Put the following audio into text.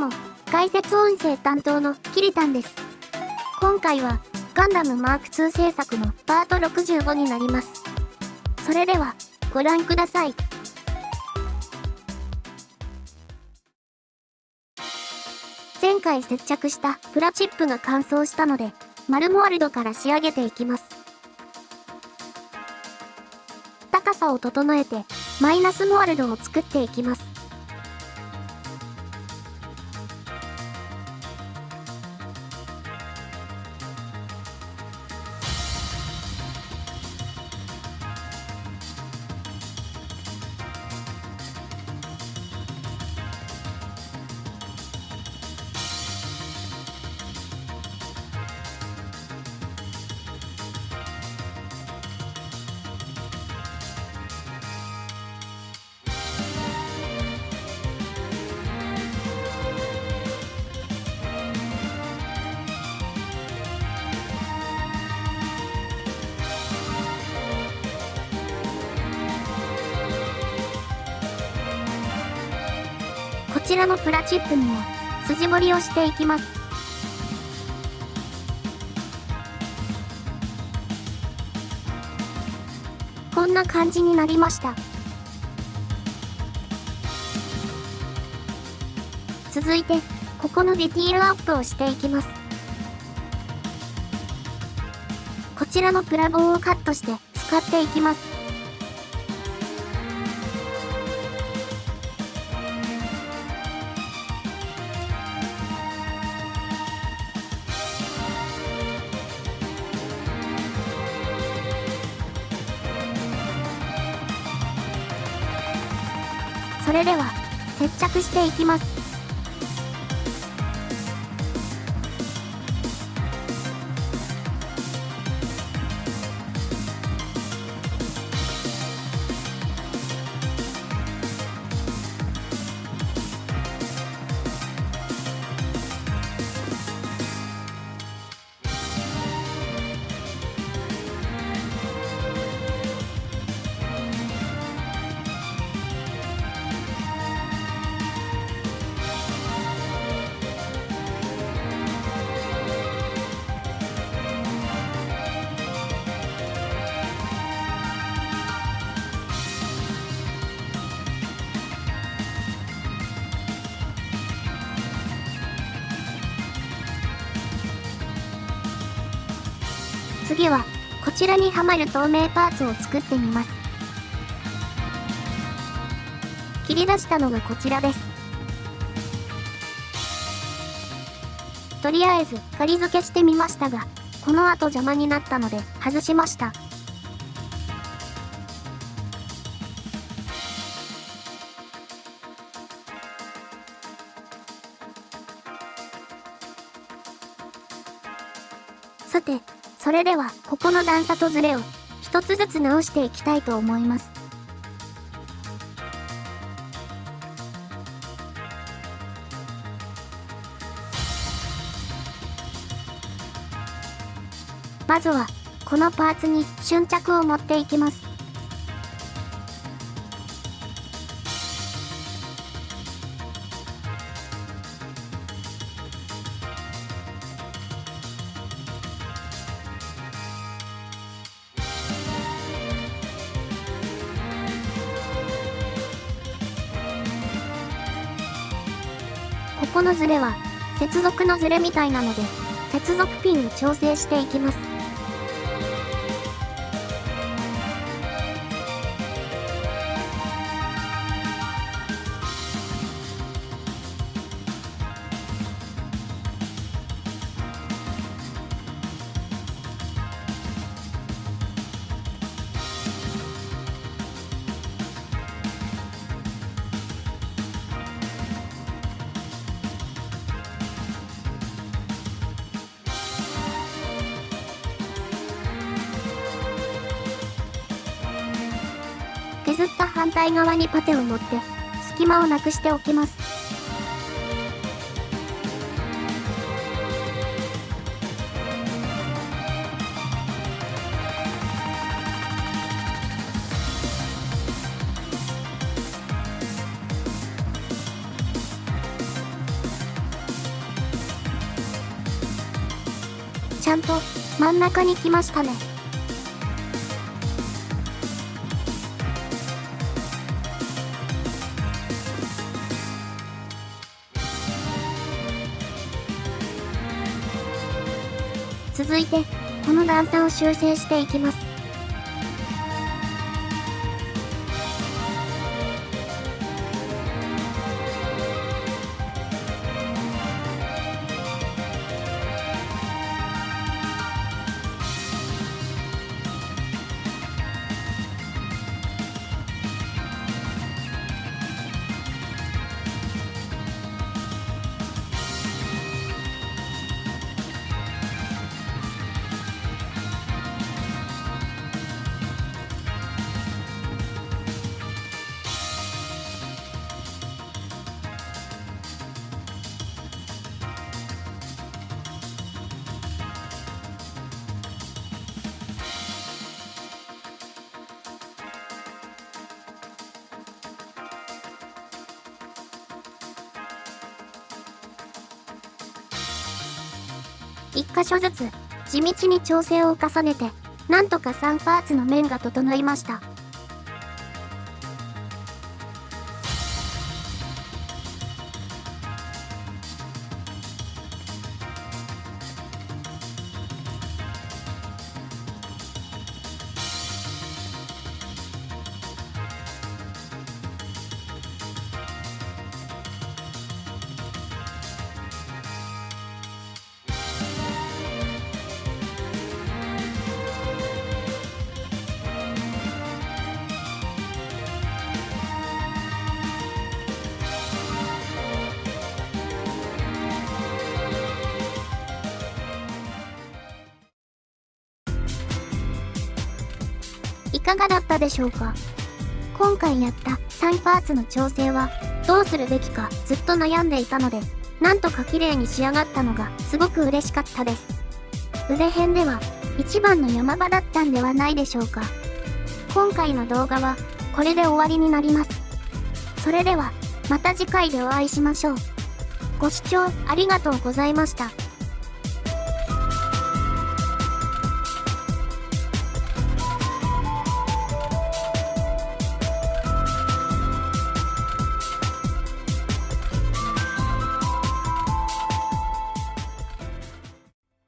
も、解説音声担当のキリタンです。今回は、ガンダムマーク2制作のパート65になります。それでは、ご覧ください。前回接着したプラチップが乾燥したので、マルモワルドから仕上げていきます。高さを整えて、マイナスモワルドを作っていきます。ちらのプラチップにも筋彫りをしていきます。こんな感じになりました。続いて、ここのディティールアップをしていきます。こちらのプラ棒をカットして使っていきます。それでは、接着していきます。次は、こちらにはまる透明パーツを作ってみます。切り出したのがこちらです。とりあえず、仮付けしてみましたが、この後邪魔になったので、外しました。さて、それでは、ここの段差とズレを、一つずつ直していきたいと思います。まずは、このパーツに瞬着を持っていきます。このズレは、接続のズレみたいなので、接続ピンを調整していきます。削った反対側にパテを持って隙間をなくしておきますちゃんと真ん中に来ましたね。続いて、この段差を修正していきます。一箇所ずつ地道に調整を重ねて、なんとか3パーツの面が整いました。いかがだったでしょうか？今回やった3パーツの調整はどうするべきかずっと悩んでいたので、なんとか綺麗に仕上がったのがすごく嬉しかったです。腕編では一番の山場だったんではないでしょうか。今回の動画はこれで終わりになります。それではまた次回でお会いしましょう。ご視聴ありがとうございました。